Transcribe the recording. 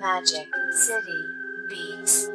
Magic City Beats.